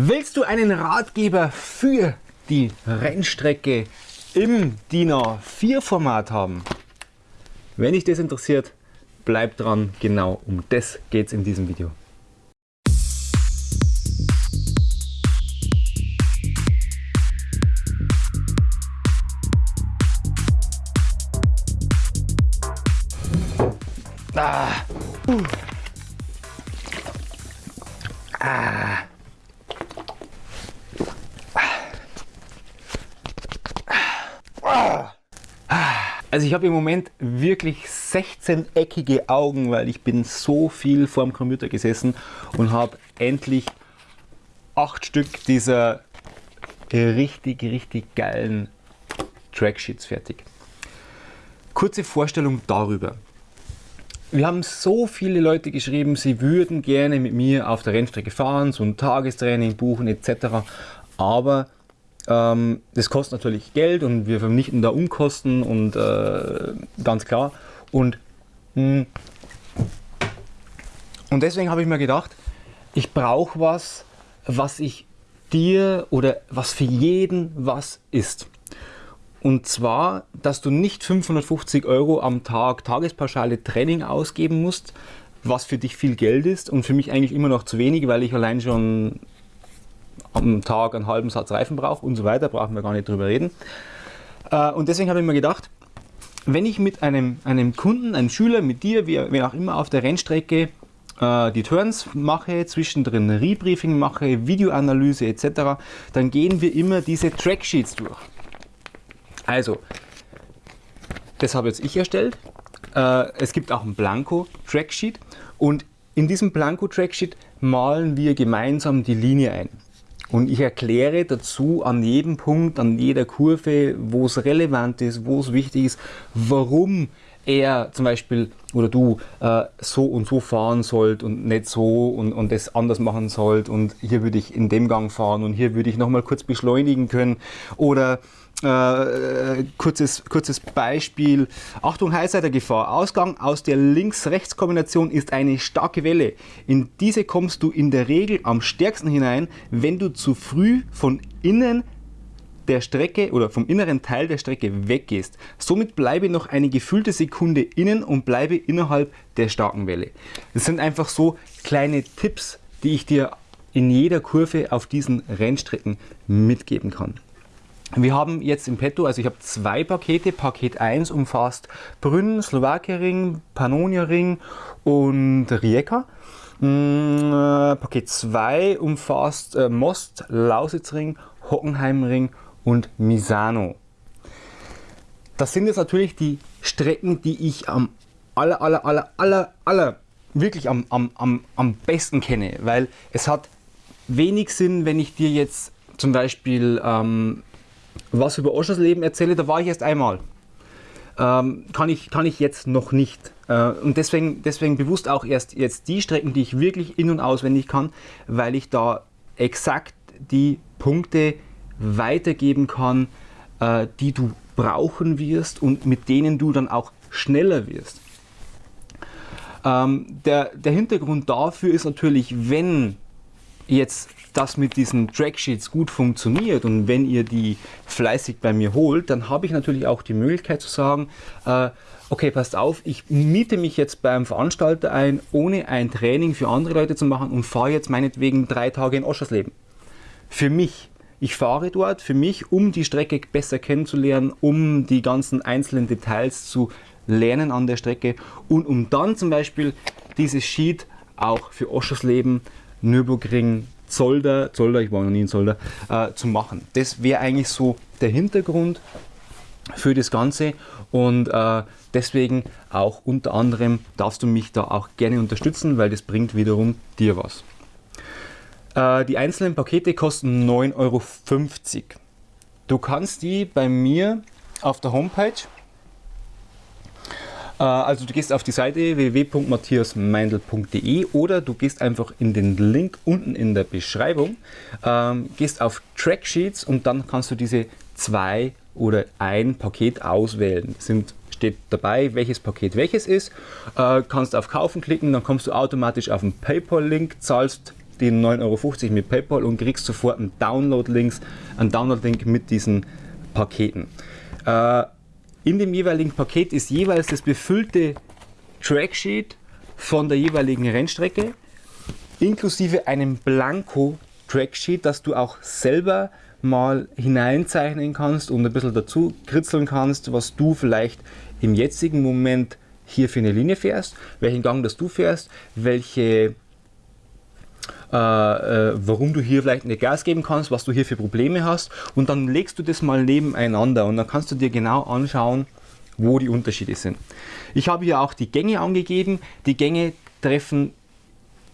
Willst du einen Ratgeber für die Rennstrecke im DIN A4 Format haben? Wenn dich das interessiert, bleib dran, genau um das geht es in diesem Video. Ah. Uh. Ah. Also ich habe im Moment wirklich 16-eckige Augen, weil ich bin so viel vor dem Computer gesessen und habe endlich acht Stück dieser richtig, richtig geilen Tracksheets fertig. Kurze Vorstellung darüber. Wir haben so viele Leute geschrieben, sie würden gerne mit mir auf der Rennstrecke fahren, so ein Tagestraining buchen etc. Aber ähm, das kostet natürlich Geld und wir vernichten da Unkosten und äh, ganz klar. Und, mh, hm, und deswegen habe ich mir gedacht, ich brauche was, was ich dir oder was für jeden was ist. Und zwar, dass du nicht 550 Euro am Tag Tagespauschale Training ausgeben musst, was für dich viel Geld ist und für mich eigentlich immer noch zu wenig, weil ich allein schon am Tag einen halben Satz Reifen brauche und so weiter, brauchen wir gar nicht drüber reden. Äh, und deswegen habe ich mir gedacht, wenn ich mit einem, einem Kunden, einem Schüler, mit dir, wie, auch immer auf der Rennstrecke äh, die Turns mache, zwischendrin Rebriefing mache, Videoanalyse etc., dann gehen wir immer diese Tracksheets durch. Also, das habe jetzt ich erstellt. Äh, es gibt auch ein Blanko-Tracksheet und in diesem Blanko-Tracksheet malen wir gemeinsam die Linie ein. Und ich erkläre dazu an jedem Punkt, an jeder Kurve, wo es relevant ist, wo es wichtig ist, warum er zum Beispiel oder du äh, so und so fahren sollt und nicht so und, und das anders machen sollt. Und hier würde ich in dem Gang fahren und hier würde ich nochmal kurz beschleunigen können. Oder äh, kurzes, kurzes Beispiel. Achtung, Highsider-Gefahr. Ausgang aus der Links-Rechts-Kombination ist eine starke Welle. In diese kommst du in der Regel am stärksten hinein, wenn du zu früh von innen der Strecke oder vom inneren Teil der Strecke weggehst. Somit bleibe noch eine gefühlte Sekunde innen und bleibe innerhalb der starken Welle. Das sind einfach so kleine Tipps, die ich dir in jeder Kurve auf diesen Rennstrecken mitgeben kann. Wir haben jetzt im Petto, also ich habe zwei Pakete. Paket 1 umfasst Brünn, Slowakia-Ring, Pannonia-Ring und Rijeka. Mm, äh, Paket 2 umfasst äh, Most, Lausitzring, Hockenheimring und Misano. Das sind jetzt natürlich die Strecken, die ich am aller, aller, aller, aller, aller wirklich am, am, am, am besten kenne, weil es hat wenig Sinn, wenn ich dir jetzt zum Beispiel ähm, was über Oschers Leben erzähle, da war ich erst einmal. Ähm, kann, ich, kann ich jetzt noch nicht. Äh, und deswegen, deswegen bewusst auch erst jetzt die Strecken, die ich wirklich in- und auswendig kann, weil ich da exakt die Punkte weitergeben kann, äh, die du brauchen wirst und mit denen du dann auch schneller wirst. Ähm, der, der Hintergrund dafür ist natürlich, wenn jetzt das mit diesen Tracksheets gut funktioniert und wenn ihr die fleißig bei mir holt, dann habe ich natürlich auch die Möglichkeit zu sagen, äh, okay, passt auf, ich miete mich jetzt beim Veranstalter ein, ohne ein Training für andere Leute zu machen und fahre jetzt meinetwegen drei Tage in Oschersleben. Für mich. Ich fahre dort für mich, um die Strecke besser kennenzulernen, um die ganzen einzelnen Details zu lernen an der Strecke und um dann zum Beispiel dieses Sheet auch für Oschersleben Nürburgring, Zolder, Zolder, ich war noch nie in Zolder, äh, zu machen. Das wäre eigentlich so der Hintergrund für das Ganze und äh, deswegen auch unter anderem darfst du mich da auch gerne unterstützen, weil das bringt wiederum dir was. Äh, die einzelnen Pakete kosten 9,50 Euro. Du kannst die bei mir auf der Homepage also du gehst auf die Seite www.matthiasmeindl.de oder du gehst einfach in den Link unten in der Beschreibung, ähm, gehst auf Tracksheets und dann kannst du diese zwei oder ein Paket auswählen. Sind steht dabei, welches Paket welches ist. Äh, kannst auf Kaufen klicken, dann kommst du automatisch auf den PayPal-Link, zahlst den 9,50 Euro mit PayPal und kriegst sofort einen Download-Link mit diesen Paketen. Äh, in dem jeweiligen Paket ist jeweils das befüllte Tracksheet von der jeweiligen Rennstrecke inklusive einem Blanko Tracksheet, das du auch selber mal hineinzeichnen kannst und ein bisschen dazu kritzeln kannst, was du vielleicht im jetzigen Moment hier für eine Linie fährst, welchen Gang das du fährst, welche warum du hier vielleicht nicht Gas geben kannst, was du hier für Probleme hast und dann legst du das mal nebeneinander und dann kannst du dir genau anschauen, wo die Unterschiede sind. Ich habe hier auch die Gänge angegeben. Die Gänge treffen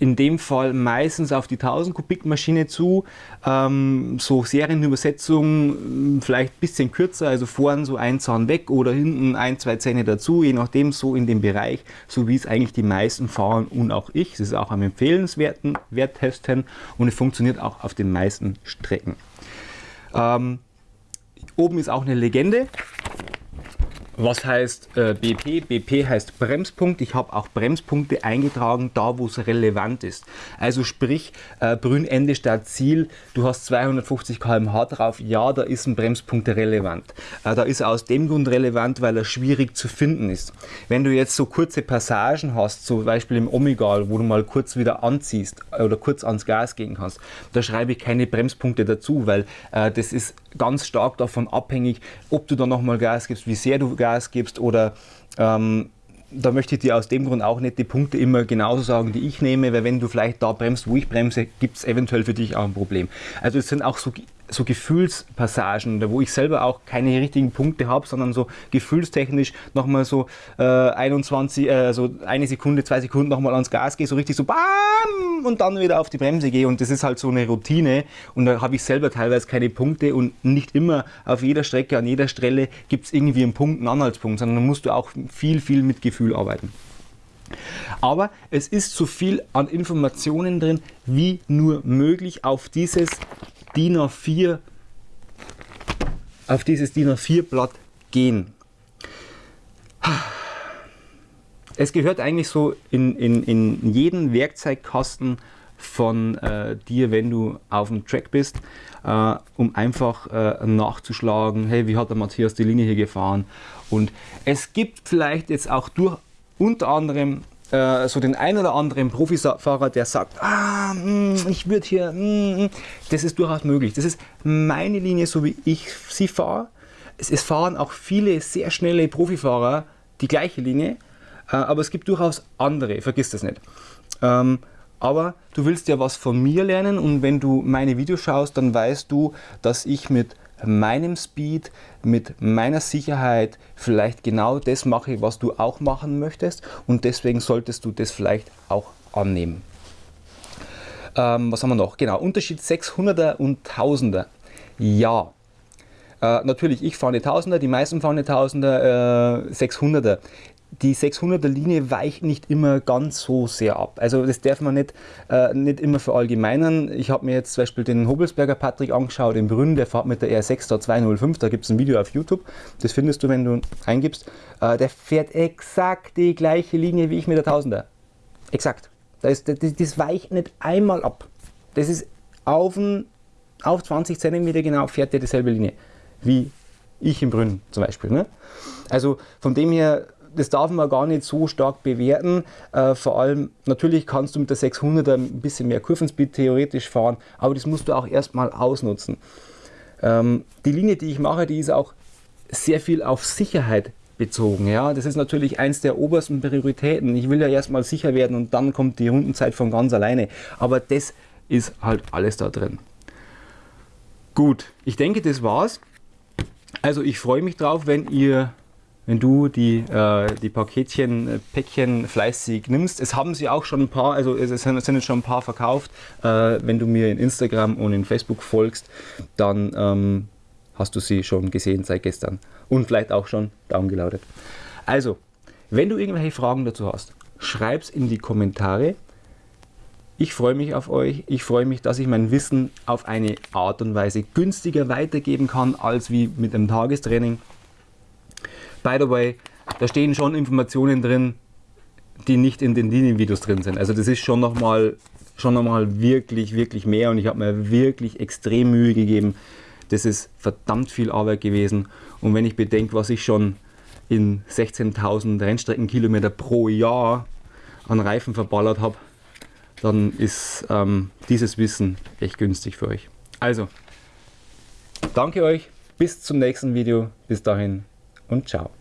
in dem Fall meistens auf die 1000 Kubik Maschine zu. Ähm, so Serienübersetzung mm, vielleicht ein bisschen kürzer, also vorn so ein Zahn weg oder hinten ein, zwei Zähne dazu, je nachdem so in dem Bereich, so wie es eigentlich die meisten fahren und auch ich. Es ist auch am empfehlenswerten Wert testen und es funktioniert auch auf den meisten Strecken. Ähm, oben ist auch eine Legende. Was heißt äh, BP? BP heißt Bremspunkt. Ich habe auch Bremspunkte eingetragen, da wo es relevant ist. Also sprich, äh, Brünnende statt Ziel, du hast 250 km/h drauf, ja, da ist ein Bremspunkt relevant. Äh, da ist er aus dem Grund relevant, weil er schwierig zu finden ist. Wenn du jetzt so kurze Passagen hast, zum Beispiel im Omegal, wo du mal kurz wieder anziehst äh, oder kurz ans Gas gehen kannst, da schreibe ich keine Bremspunkte dazu, weil äh, das ist ganz stark davon abhängig, ob du da nochmal Gas gibst, wie sehr du Gas gibst oder ähm, da möchte ich dir aus dem Grund auch nicht die Punkte immer genauso sagen, die ich nehme, weil wenn du vielleicht da bremst, wo ich bremse, gibt es eventuell für dich auch ein Problem. Also es sind auch so so Gefühlspassagen, wo ich selber auch keine richtigen Punkte habe, sondern so gefühlstechnisch nochmal so äh, 21, äh, eine Sekunde, zwei Sekunden nochmal ans Gas gehe, so richtig so BAM! Und dann wieder auf die Bremse gehe und das ist halt so eine Routine. Und da habe ich selber teilweise keine Punkte. Und nicht immer auf jeder Strecke, an jeder Stelle gibt es irgendwie einen Punkt, einen Anhaltspunkt, sondern da musst du auch viel, viel mit Gefühl arbeiten. Aber es ist so viel an Informationen drin, wie nur möglich auf dieses DIN A4 auf dieses DIN A4 Blatt gehen. Es gehört eigentlich so in, in, in jeden Werkzeugkasten von äh, dir, wenn du auf dem Track bist, äh, um einfach äh, nachzuschlagen, hey, wie hat der Matthias die Linie hier gefahren? Und es gibt vielleicht jetzt auch durch unter anderem äh, so den ein oder anderen Profifahrer, der sagt, ah, hm, ich würde hier, mm, das ist durchaus möglich. Das ist meine Linie, so wie ich sie fahre. Es, es fahren auch viele sehr schnelle Profifahrer die gleiche Linie, äh, aber es gibt durchaus andere, vergiss das nicht. Ähm, aber du willst ja was von mir lernen und wenn du meine Videos schaust, dann weißt du, dass ich mit meinem Speed, mit meiner Sicherheit vielleicht genau das mache, was du auch machen möchtest und deswegen solltest du das vielleicht auch annehmen. Ähm, was haben wir noch? Genau, Unterschied 600er und 1000er. Ja, äh, natürlich, ich fahre eine 1000er, die meisten fahren eine 1000er, äh, 600er die 600er Linie weicht nicht immer ganz so sehr ab. Also das darf man nicht, äh, nicht immer verallgemeinern. Ich habe mir jetzt zum Beispiel den Hobelsberger Patrick angeschaut in Brünn, der fährt mit der R6 da 205, da gibt es ein Video auf YouTube, das findest du, wenn du eingibst. Äh, der fährt exakt die gleiche Linie wie ich mit der 1000er. Exakt. Das, das, das weicht nicht einmal ab. Das ist auf, ein, auf 20 cm genau fährt der dieselbe Linie wie ich in Brünn zum Beispiel. Ne? Also von dem her das darf man gar nicht so stark bewerten. Äh, vor allem, natürlich kannst du mit der 600er ein bisschen mehr Kurvenspeed theoretisch fahren, aber das musst du auch erstmal ausnutzen. Ähm, die Linie, die ich mache, die ist auch sehr viel auf Sicherheit bezogen. Ja? Das ist natürlich eins der obersten Prioritäten. Ich will ja erstmal sicher werden und dann kommt die Rundenzeit von ganz alleine. Aber das ist halt alles da drin. Gut, ich denke, das war's. Also ich freue mich drauf, wenn ihr wenn du die, äh, die Paketchen, äh, Päckchen fleißig nimmst. Es haben sie auch schon ein paar, also es sind, jetzt schon ein paar verkauft. Äh, wenn du mir in Instagram und in Facebook folgst, dann ähm, hast du sie schon gesehen seit gestern und vielleicht auch schon downgeloadet. Also, wenn du irgendwelche Fragen dazu hast, schreib es in die Kommentare. Ich freue mich auf euch. Ich freue mich, dass ich mein Wissen auf eine Art und Weise günstiger weitergeben kann als wie mit einem Tagestraining. By the way, da stehen schon Informationen drin, die nicht in den Linienvideos drin sind. Also das ist schon nochmal schon einmal wirklich, wirklich mehr und ich habe mir wirklich extrem Mühe gegeben. Das ist verdammt viel Arbeit gewesen und wenn ich bedenke, was ich schon in 16.000 Rennstreckenkilometer pro Jahr an Reifen verballert habe, dann ist ähm, dieses Wissen echt günstig für euch. Also, danke euch, bis zum nächsten Video, bis dahin und ciao.